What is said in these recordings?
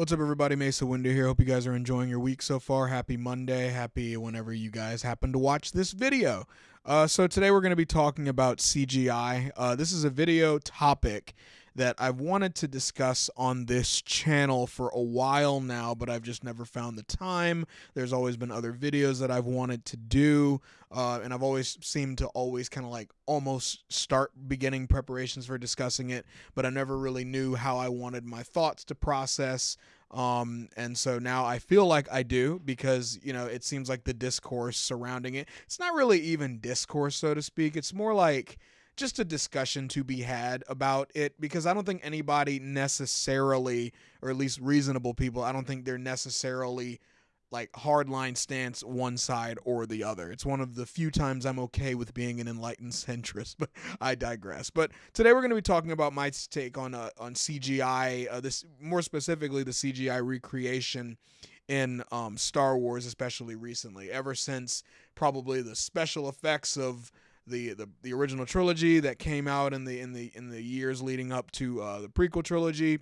What's up, everybody? Mesa Windu here. Hope you guys are enjoying your week so far. Happy Monday. Happy whenever you guys happen to watch this video. Uh, so, today we're going to be talking about CGI. Uh, this is a video topic that I've wanted to discuss on this channel for a while now, but I've just never found the time. There's always been other videos that I've wanted to do, uh, and I've always seemed to always kind of like almost start beginning preparations for discussing it, but I never really knew how I wanted my thoughts to process. Um, and so now I feel like I do because, you know, it seems like the discourse surrounding it, it's not really even discourse, so to speak. It's more like, just a discussion to be had about it because I don't think anybody necessarily, or at least reasonable people, I don't think they're necessarily like hardline stance one side or the other. It's one of the few times I'm okay with being an enlightened centrist, but I digress. But today we're going to be talking about my take on uh, on CGI, uh, this more specifically the CGI recreation in um, Star Wars, especially recently. Ever since probably the special effects of the, the the original trilogy that came out in the in the in the years leading up to uh, the prequel trilogy.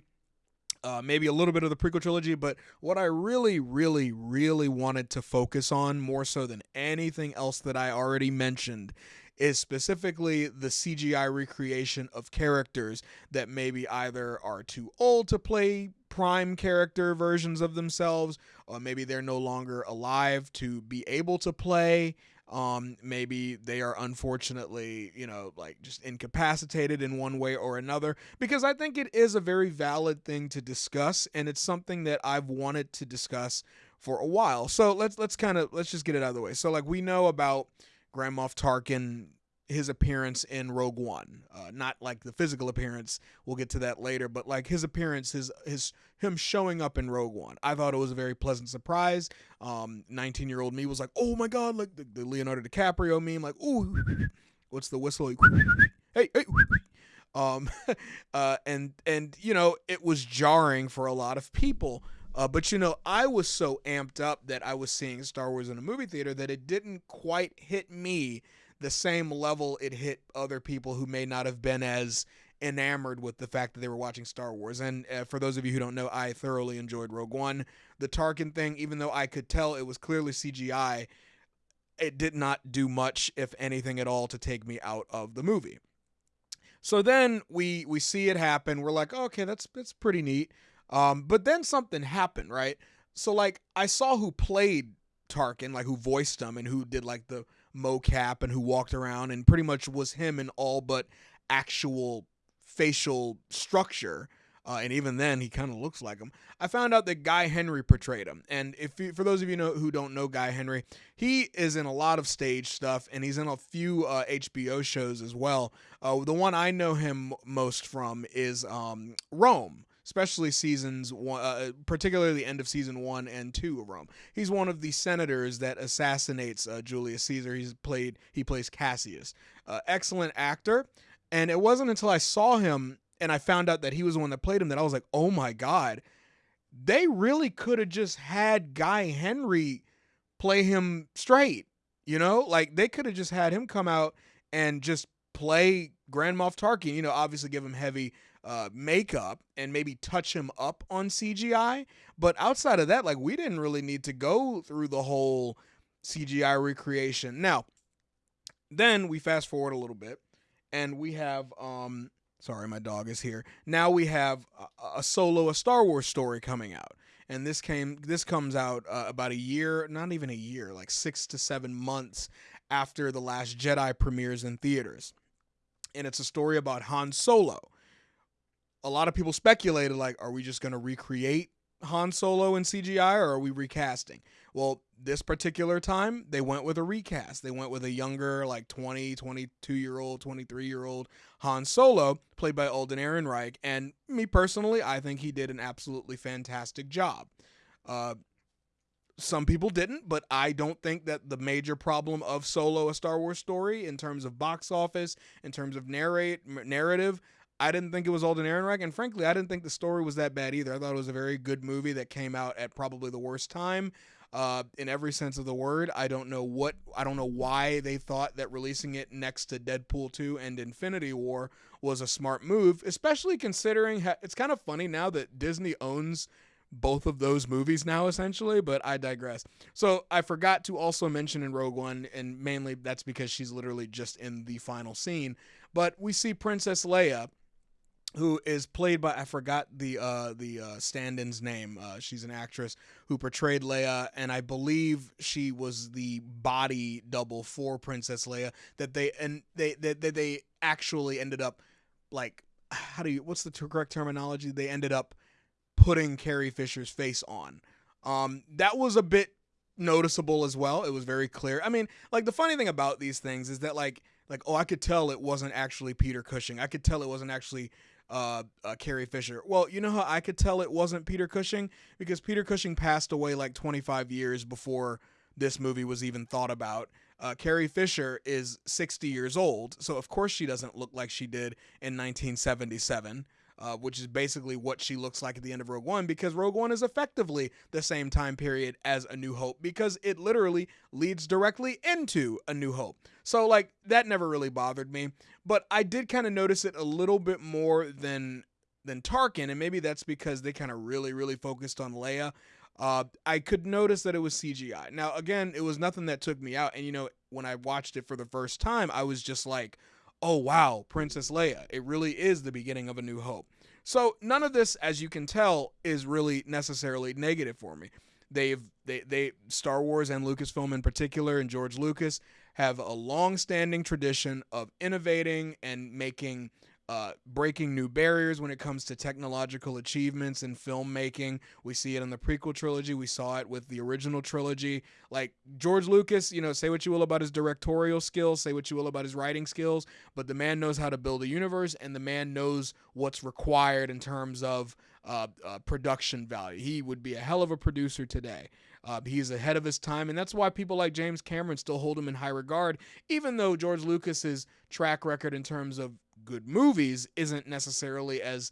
Uh, maybe a little bit of the prequel trilogy, but what I really, really, really wanted to focus on more so than anything else that I already mentioned is specifically the CGI recreation of characters that maybe either are too old to play prime character versions of themselves, or maybe they're no longer alive to be able to play um, maybe they are unfortunately, you know, like just incapacitated in one way or another. Because I think it is a very valid thing to discuss, and it's something that I've wanted to discuss for a while. So let's let's kind of let's just get it out of the way. So like we know about Grand Moff Tarkin his appearance in Rogue One. Uh, not like the physical appearance. We'll get to that later, but like his appearance, his his him showing up in Rogue One. I thought it was a very pleasant surprise. Um, 19 year old me was like, oh my god, like the, the Leonardo DiCaprio meme, like, ooh, what's the whistle? Like, hey, hey. Um, uh, and and you know it was jarring for a lot of people. Uh, but you know, I was so amped up that I was seeing Star Wars in a movie theater that it didn't quite hit me the same level it hit other people who may not have been as enamored with the fact that they were watching Star Wars. And uh, for those of you who don't know, I thoroughly enjoyed Rogue One. The Tarkin thing, even though I could tell it was clearly CGI, it did not do much, if anything at all, to take me out of the movie. So then we we see it happen. We're like, oh, okay, that's that's pretty neat. Um, but then something happened, right? So like I saw who played Tarkin, like who voiced him and who did like the mocap and who walked around and pretty much was him in all but actual facial structure. Uh, and even then, he kind of looks like him. I found out that Guy Henry portrayed him, and if you, for those of you know who don't know Guy Henry, he is in a lot of stage stuff, and he's in a few uh, HBO shows as well. Uh, the one I know him most from is um, Rome especially seasons one, uh, particularly the end of season one and two of Rome. He's one of the senators that assassinates uh, Julius Caesar. He's played he plays Cassius. Uh, excellent actor, and it wasn't until I saw him and I found out that he was the one that played him that I was like, oh my god, they really could have just had Guy Henry play him straight. You know, like they could have just had him come out and just play Grand Moff Tarkin. You know, obviously give him heavy uh, makeup and maybe touch him up on CGI. But outside of that, like we didn't really need to go through the whole CGI recreation. Now, then we fast forward a little bit and we have um sorry my dog is here now we have a, a solo a star wars story coming out and this came this comes out uh, about a year not even a year like six to seven months after the last jedi premieres in theaters and it's a story about han solo a lot of people speculated like, are we just going to recreate Han Solo in CGI or are we recasting? Well, this particular time, they went with a recast. They went with a younger, like 20, 22 year old, 23 year old Han Solo, played by Alden Ehrenreich. And me personally, I think he did an absolutely fantastic job. Uh, some people didn't, but I don't think that the major problem of Solo, a Star Wars story, in terms of box office, in terms of narrate narrative, I didn't think it was Alden Ehrenreich, and frankly, I didn't think the story was that bad either. I thought it was a very good movie that came out at probably the worst time, uh, in every sense of the word. I don't know what, I don't know why they thought that releasing it next to Deadpool 2 and Infinity War was a smart move, especially considering ha- it's kind of funny now that Disney owns both of those movies now essentially, but I digress. So I forgot to also mention in Rogue One, and mainly that's because she's literally just in the final scene. But we see Princess Leia, who is played by I forgot the uh, the uh, stand-in's name. Uh, she's an actress who portrayed Leia, and I believe she was the body double for Princess Leia. That they and they that they, they actually ended up like how do you what's the correct terminology? They ended up putting Carrie Fisher's face on. Um, that was a bit noticeable as well. It was very clear. I mean, like the funny thing about these things is that like like oh I could tell it wasn't actually Peter Cushing. I could tell it wasn't actually uh, uh, Carrie Fisher. Well, you know how I could tell it wasn't Peter Cushing because Peter Cushing passed away like 25 years before this movie was even thought about. Uh, Carrie Fisher is 60 years old, so of course she doesn't look like she did in 1977 uh, which is basically what she looks like at the end of Rogue One, because Rogue One is effectively the same time period as A New Hope, because it literally leads directly into A New Hope. So, like, that never really bothered me, but I did kind of notice it a little bit more than than Tarkin, and maybe that's because they kind of really, really focused on Leia. Uh, I could notice that it was CGI. Now, again, it was nothing that took me out, and you know, when I watched it for the first time, I was just like, oh wow, Princess Leia. It really is the beginning of a new hope. So none of this, as you can tell, is really necessarily negative for me. They've they they Star Wars and Lucasfilm in particular and George Lucas have a long-standing tradition of innovating and making uh, breaking new barriers when it comes to technological achievements in filmmaking. We see it in the prequel trilogy. We saw it with the original trilogy. Like George Lucas, you know, say what you will about his directorial skills, say what you will about his writing skills, but the man knows how to build a universe and the man knows what's required in terms of uh, uh, production value. He would be a hell of a producer today. Uh, he's ahead of his time, and that's why people like James Cameron still hold him in high regard, even though George Lucas's track record in terms of good movies isn't necessarily as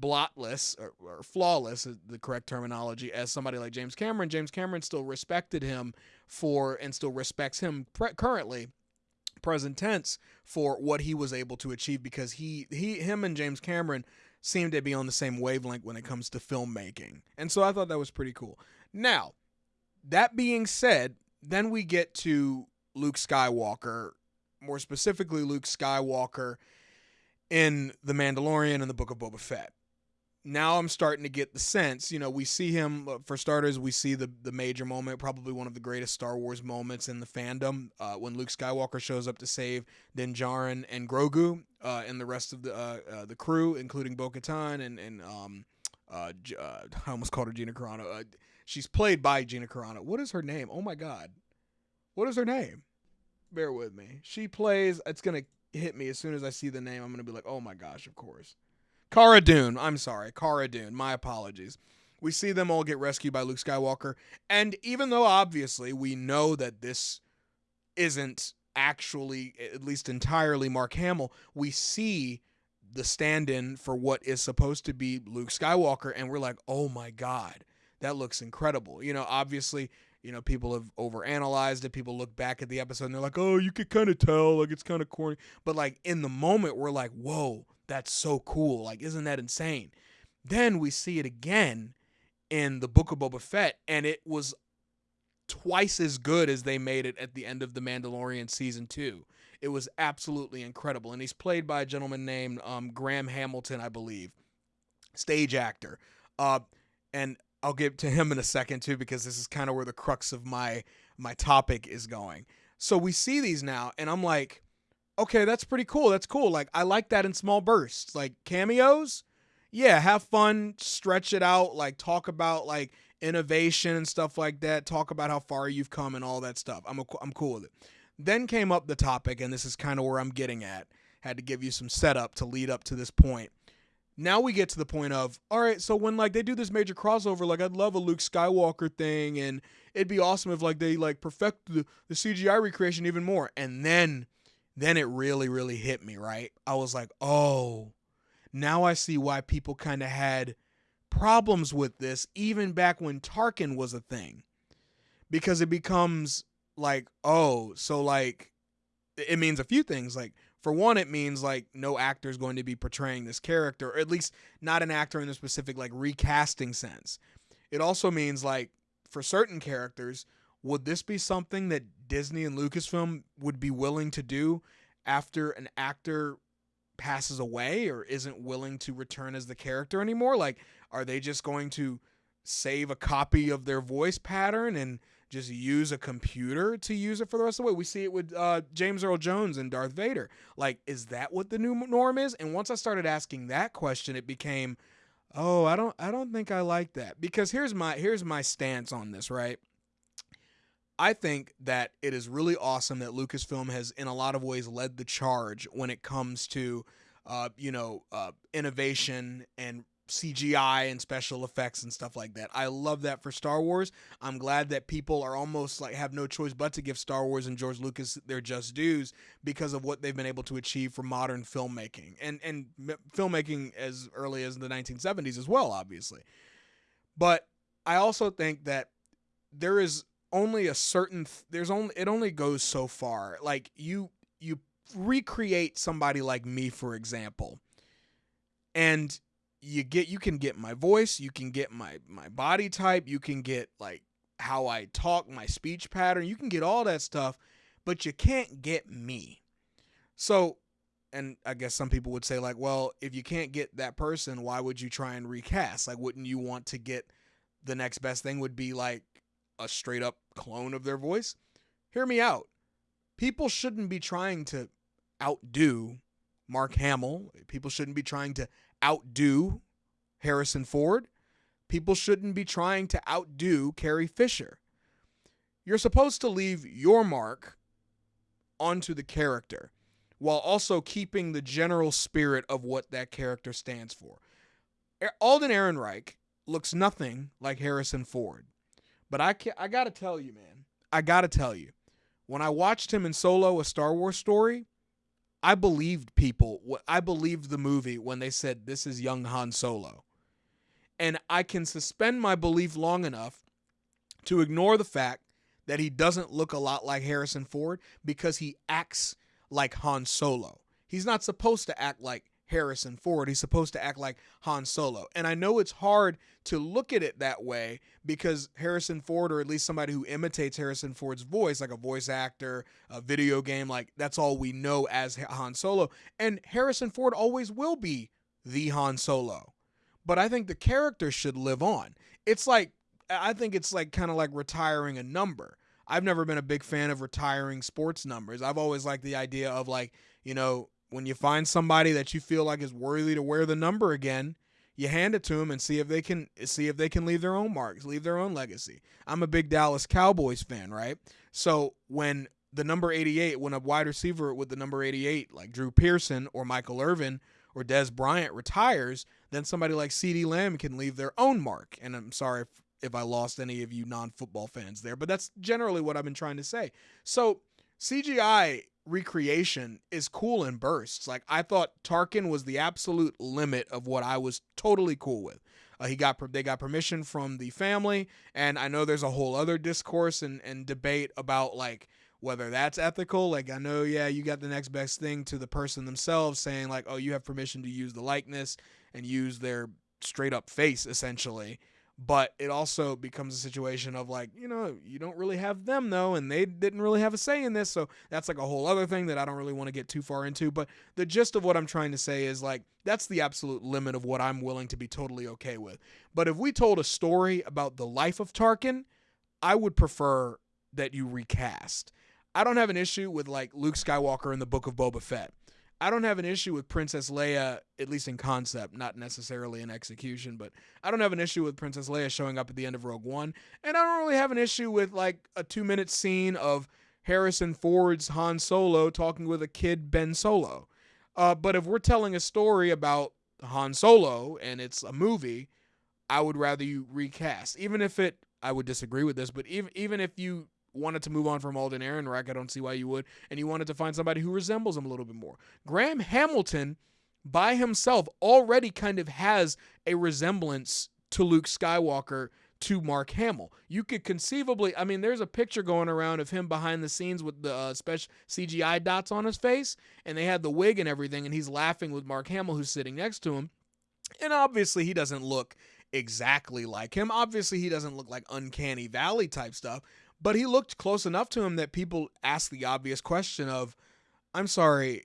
blotless or, or, flawless is the correct terminology as somebody like James Cameron. James Cameron still respected him for and still respects him pre- currently present tense for what he was able to achieve because he he him and James Cameron seem to be on the same wavelength when it comes to filmmaking. And so I thought that was pretty cool. Now, that being said, then we get to Luke Skywalker, more specifically Luke Skywalker in The Mandalorian and the Book of Boba Fett. Now I'm starting to get the sense, you know, we see him uh, for starters. We see the the major moment, probably one of the greatest Star Wars moments in the fandom, uh, when Luke Skywalker shows up to save Din Djarin and Grogu uh, and the rest of the uh, uh the crew, including Bo-Katan and and um, uh, I almost called her Gina Carano. she's played by Gina Carano. What is her name? Oh my God, what is her name? Bear with me. She plays. It's gonna hit me as soon as I see the name. I'm gonna be like, oh my gosh, of course. Cara Dune. I'm sorry, Cara Dune. My apologies. We see them all get rescued by Luke Skywalker, and even though obviously we know that this isn't actually, at least entirely, Mark Hamill, we see the stand-in for what is supposed to be Luke Skywalker, and we're like, oh my god, that looks incredible. You know, obviously you know, people have overanalyzed it. People look back at the episode and they're like, oh, you could kind of tell, like it's kind of corny. But like in the moment, we're like, whoa, that's so cool. Like, isn't that insane? Then we see it again in the Book of Boba Fett, and it was twice as good as they made it at the end of The Mandalorian season two. It was absolutely incredible. And he's played by a gentleman named um, Graham Hamilton, I believe, stage actor. Uh, and I'll get to him in a second too because this is kind of where the crux of my my topic is going. So we see these now and I'm like, okay, that's pretty cool. That's cool. Like I like that in small bursts. Like cameos? Yeah, have fun, stretch it out, like talk about like innovation and stuff like that, talk about how far you've come and all that stuff. I'm a, I'm cool with it. Then came up the topic and this is kind of where I'm getting at. Had to give you some setup to lead up to this point now we get to the point of all right so when like they do this major crossover like i'd love a luke skywalker thing and it'd be awesome if like they like perfect the, the cgi recreation even more. And then then it really really hit me right? I was like oh now i see why people kind of had problems with this even back when tarkin was a thing. Because it becomes like oh so like it means a few things like for one, it means like no actor is going to be portraying this character, or at least not an actor in the specific like recasting sense. it also means like for certain characters, would this be something that Disney and Lucasfilm would be willing to do after an actor passes away or isn't willing to return as the character anymore? Like, are they just going to save a copy of their voice pattern and just use a computer to use it for the rest of the way? We see it with uh, James Earl Jones and Darth Vader. Like, is that what the new norm is? And once I started asking that question, it became, oh, I don't, I don't think I like that because here's my here's my stance on this, right? I think that it is really awesome that Lucasfilm has, in a lot of ways, led the charge when it comes to, uh, you know, uh, innovation and CGI and special effects and stuff like that. I love that for Star Wars. I'm glad that people are almost like have no choice but to give Star Wars and George Lucas their just dues because of what they've been able to achieve for modern filmmaking and and filmmaking as early as the 1970s as well, obviously. But I also think that there is only a certain th- there's only it only goes so far. Like you you recreate somebody like me for example. And you get you can get my voice, you can get my my body type, you can get like how I talk, my speech pattern, you can get all that stuff, but you can't get me. So, and I guess some people would say like, well, if you can't get that person, why would you try and recast? Like wouldn't you want to get the next best thing would be like a straight up clone of their voice. Hear me out. People shouldn't be trying to outdo Mark Hamill. People shouldn't be trying to outdo Harrison Ford. People shouldn't be trying to outdo Carrie Fisher. You're supposed to leave your mark onto the character while also keeping the general spirit of what that character stands for. Alden Ehrenreich looks nothing like Harrison Ford. But I can I gotta tell you, man. I gotta tell you, when I watched him in Solo, a Star Wars story, I believed people. I believed the movie when they said this is young Han Solo, and I can suspend my belief long enough to ignore the fact that he doesn't look a lot like Harrison Ford because he acts like Han Solo. He's not supposed to act like Harrison Ford. He's supposed to act like Han Solo. And I know it's hard to look at it that way because Harrison Ford, or at least somebody who imitates Harrison Ford's voice, like a voice actor, a video game, like that's all we know as Han Solo. And Harrison Ford always will be the Han Solo. But I think the character should live on. It's like, I think it's like kind of like retiring a number. I've never been a big fan of retiring sports numbers. I've always liked the idea of like, you know, when you find somebody that you feel like is worthy to wear the number again, you hand it to them and see if they can see if they can leave their own marks, leave their own legacy. I'm a big Dallas Cowboys fan, right? So when the number 88, when a wide receiver with the number 88 like Drew Pearson or Michael Irvin or Dez Bryant retires, then somebody like CeeDee Lamb can leave their own mark. And I'm sorry if, if I lost any of you non-football fans there, but that's generally what I've been trying to say. So CGI recreation is cool in bursts. Like I thought Tarkin was the absolute limit of what I was totally cool with. Uh, he got they got permission from the family, and I know there's a whole other discourse and, and debate about like whether that's ethical. Like I know, yeah, you got the next best thing to the person themselves saying like, oh, you have permission to use the likeness and use their straight up face essentially but it also becomes a situation of like you know you don't really have them though and they didn't really have a say in this so that's like a whole other thing that i don't really want to get too far into but the gist of what i'm trying to say is like that's the absolute limit of what i'm willing to be totally okay with. But if we told a story about the life of tarkin i would prefer that you recast. I don't have an issue with like luke skywalker in the book of boba fett I don't have an issue with Princess Leia, at least in concept, not necessarily in execution, but I don't have an issue with Princess Leia showing up at the end of Rogue One. And I don't really have an issue with like a two minute scene of Harrison Ford's Han Solo talking with a kid Ben Solo. Uh, but if we're telling a story about Han Solo and it's a movie, I would rather you recast. Even if it, I would disagree with this, but even even if you wanted to move on from Alden Ehrenreich, I don't see why you would, and you wanted to find somebody who resembles him a little bit more. Graham Hamilton, by himself, already kind of has a resemblance to Luke Skywalker to Mark Hamill. You could conceivably, I mean, there's a picture going around of him behind the scenes with the uh, special CGI dots on his face, and they had the wig and everything, and he's laughing with Mark Hamill, who's sitting next to him. And obviously, he doesn't look exactly like him. Obviously, he doesn't look like uncanny valley type stuff, but he looked close enough to him that people ask the obvious question of, I'm sorry,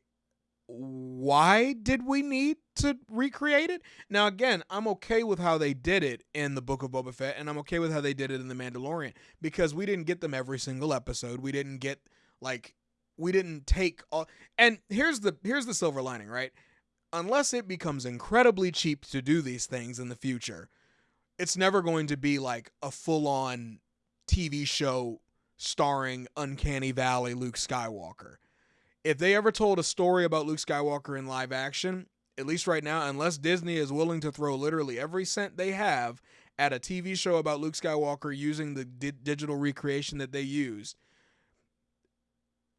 why did we need to recreate it? Now, again, I'm okay with how they did it in the Book of Boba Fett, and I'm okay with how they did it in The Mandalorian because we didn't get them every single episode. We didn't get like we didn't take all. And here's the here's the silver lining, right? Unless it becomes incredibly cheap to do these things in the future, it's never going to be like a full on TV show starring Uncanny Valley Luke Skywalker if they ever told a story about Luke Skywalker in live action, at least right now, unless Disney is willing to throw literally every cent they have at a TV show about Luke Skywalker using the di- digital recreation that they used,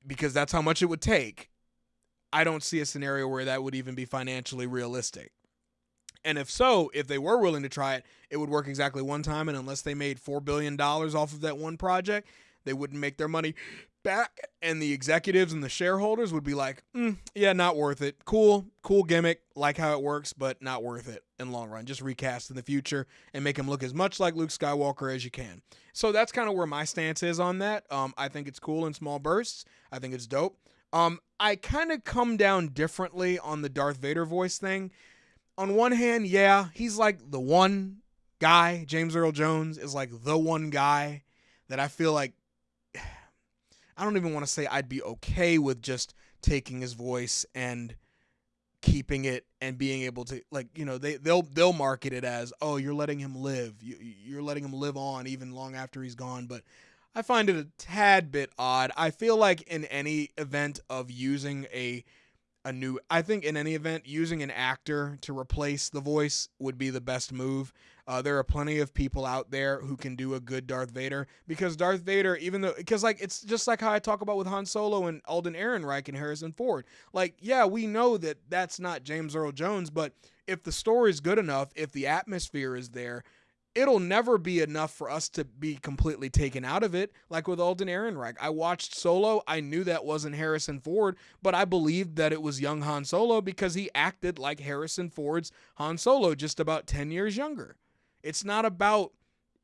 because that's how much it would take, I don't see a scenario where that would even be financially realistic. And if so, if they were willing to try it, it would work exactly one time. And unless they made $4 billion off of that one project, they wouldn't make their money back and the executives and the shareholders would be like, mm, yeah, not worth it. Cool, cool gimmick, like how it works, but not worth it in long run. Just recast in the future and make him look as much like Luke Skywalker as you can. So that's kind of where my stance is on that. Um, I think it's cool in small bursts. I think it's dope. Um, I kind of come down differently on the Darth Vader voice thing. On one hand, yeah, he's like the one guy. James Earl Jones is like the one guy that I feel like I don't even want to say I'd be okay with just taking his voice and keeping it and being able to like you know they they'll they'll market it as oh you're letting him live you, you're letting him live on even long after he's gone but I find it a tad bit odd. I feel like in any event of using a a new I think in any event using an actor to replace the voice would be the best move. Uh, there are plenty of people out there who can do a good Darth Vader because Darth Vader, even though, because like it's just like how I talk about with Han Solo and Alden Ehrenreich and Harrison Ford. Like, yeah, we know that that's not James Earl Jones, but if the story is good enough, if the atmosphere is there, it'll never be enough for us to be completely taken out of it. Like with Alden Ehrenreich, I watched Solo. I knew that wasn't Harrison Ford, but I believed that it was young Han Solo because he acted like Harrison Ford's Han Solo, just about 10 years younger. It's not about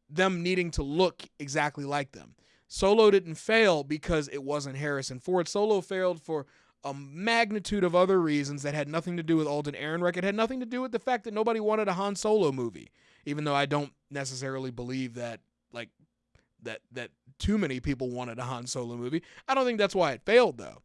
them needing to look exactly like them. Solo didn't fail because it wasn't Harrison Ford. Solo failed for a magnitude of other reasons that had nothing to do with Alden Ehrenreich. It had nothing to do with the fact that nobody wanted a Han Solo movie, even though I don't necessarily believe that like that that too many people wanted a Han Solo movie. I don't think that's why it failed though.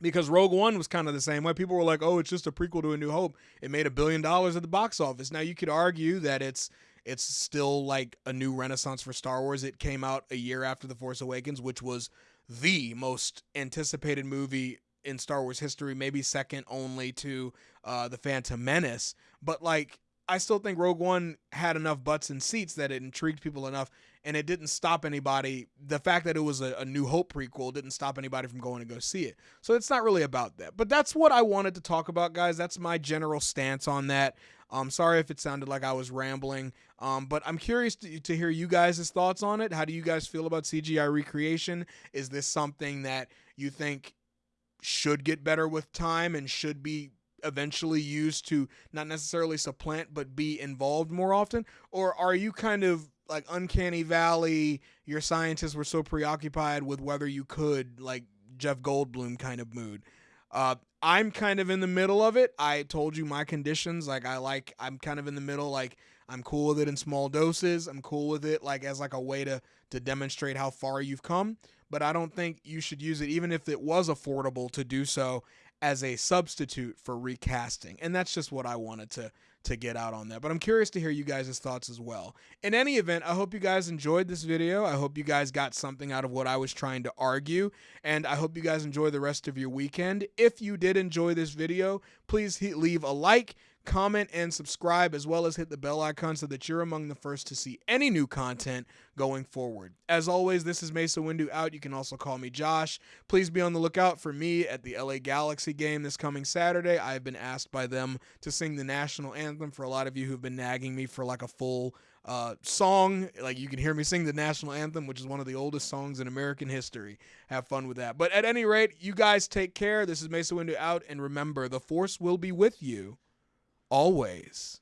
Because Rogue One was kind of the same way. People were like, "Oh, it's just a prequel to A New Hope. It made a billion dollars at the box office." Now you could argue that it's it's still like a new renaissance for Star Wars. It came out a year after The Force Awakens, which was the most anticipated movie in Star Wars history, maybe second only to uh, The Phantom Menace. But like, I still think Rogue One had enough butts and seats that it intrigued people enough, and it didn't stop anybody. The fact that it was a, a, New Hope prequel didn't stop anybody from going to go see it. So it's not really about that. But that's what I wanted to talk about, guys. That's my general stance on that. I'm um, sorry if it sounded like I was rambling, um, but I'm curious to, to hear you guys' thoughts on it. How do you guys feel about CGI recreation? Is this something that you think should get better with time and should be eventually used to not necessarily supplant but be involved more often? Or are you kind of like Uncanny Valley, your scientists were so preoccupied with whether you could, like Jeff Goldblum kind of mood? Uh, I'm kind of in the middle of it. I told you my conditions. Like I like I'm kind of in the middle. Like I'm cool with it in small doses. I'm cool with it like as like a way to to demonstrate how far you've come. But I don't think you should use it even if it was affordable to do so as a substitute for recasting. And that's just what I wanted to to get out on that. But I'm curious to hear you guys' thoughts as well. In any event, I hope you guys enjoyed this video. I hope you guys got something out of what I was trying to argue. And I hope you guys enjoy the rest of your weekend. If you did enjoy this video, please leave a like comment, and subscribe, as well as hit the bell icon so that you're among the first to see any new content going forward. As always, this is Mesa Windu out. You can also call me Josh. Please be on the lookout for me at the LA Galaxy game this coming Saturday. I have been asked by them to sing the national anthem for a lot of you who've been nagging me for like a full uh, song. Like you can hear me sing the national anthem, which is one of the oldest songs in American history. Have fun with that. But at any rate, you guys take care. This is Mesa Windu out, and remember, the Force will be with you always.